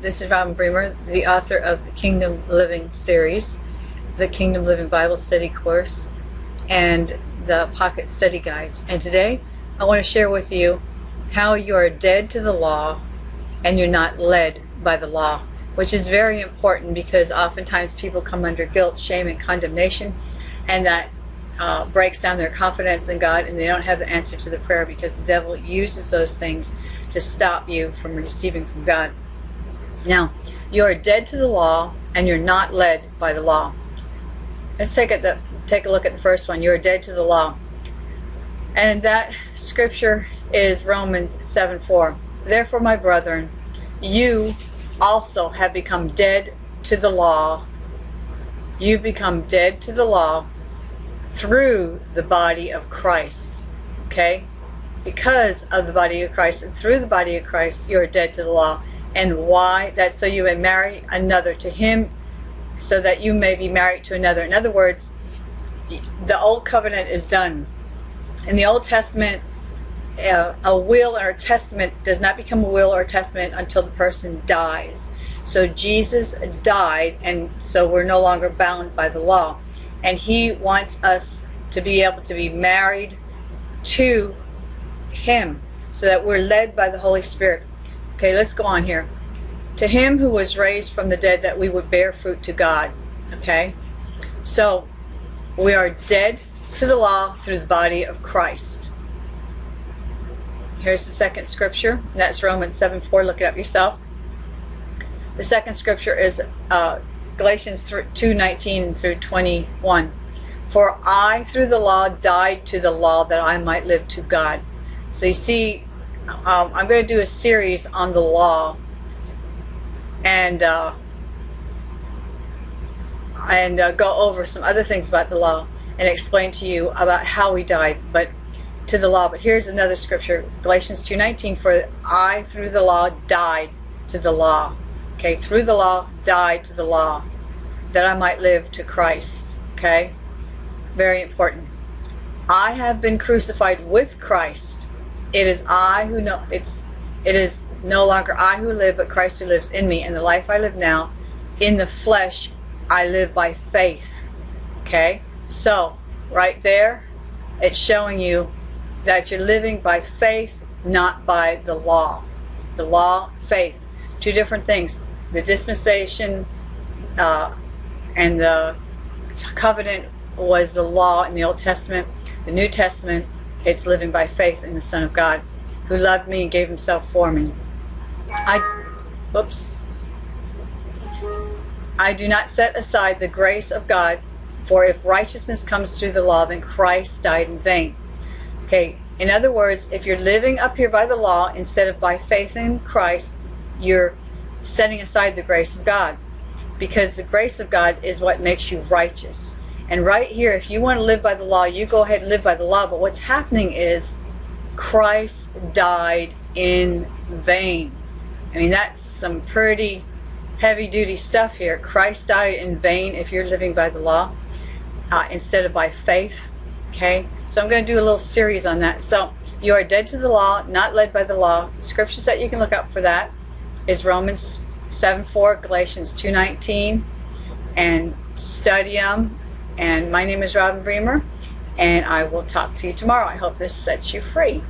this is Robin Bremer, the author of the Kingdom Living series, the Kingdom Living Bible Study course, and the Pocket Study Guides. And today I want to share with you how you are dead to the law and you're not led by the law, which is very important because oftentimes people come under guilt, shame, and condemnation, and that uh, breaks down their confidence in God and they don't have the answer to the prayer because the devil uses those things to stop you from receiving from God. Now, you are dead to the law and you're not led by the law. Let's take, it the, take a look at the first one. You are dead to the law. And that scripture is Romans 7 4. Therefore, my brethren, you also have become dead to the law. You become dead to the law through the body of Christ. Okay? Because of the body of Christ and through the body of Christ, you are dead to the law. And why? that so you may marry another to him, so that you may be married to another. In other words, the old covenant is done. In the Old Testament, uh, a will or a testament does not become a will or a testament until the person dies. So Jesus died, and so we're no longer bound by the law and he wants us to be able to be married to him so that we're led by the Holy Spirit. Okay, let's go on here. To him who was raised from the dead that we would bear fruit to God. Okay? So, we are dead to the law through the body of Christ. Here's the second scripture. That's Romans 7 4. Look it up yourself. The second scripture is uh, Galatians 2 19 through 21. For I, through the law, died to the law that I might live to God. So you see, um, I'm going to do a series on the law and uh, and uh, go over some other things about the law and explain to you about how we died but to the law but here's another scripture Galatians 2:19 for I through the law died to the law okay through the law died to the law that I might live to Christ. Okay? Very important. I have been crucified with Christ. It is I who know it's it is no longer I who live, but Christ who lives in me. And the life I live now, in the flesh, I live by faith. Okay? So, right there, it's showing you that you're living by faith, not by the law. The law, faith. Two different things. The dispensation uh, and the covenant was the law in the Old Testament. The New Testament, it's living by faith in the Son of God, who loved me and gave himself for me. I, whoops. I do not set aside the grace of God, for if righteousness comes through the law, then Christ died in vain. Okay, in other words, if you're living up here by the law instead of by faith in Christ, you're setting aside the grace of God because the grace of God is what makes you righteous. And right here, if you want to live by the law, you go ahead and live by the law. But what's happening is Christ died in vain. I mean, that's some pretty heavy duty stuff here. Christ died in vain if you're living by the law uh, instead of by faith. Okay, so I'm going to do a little series on that. So you are dead to the law, not led by the law. Scriptures that you can look up for that is Romans 7 4, Galatians 2.19, and study them. And my name is Robin Bremer, and I will talk to you tomorrow. I hope this sets you free.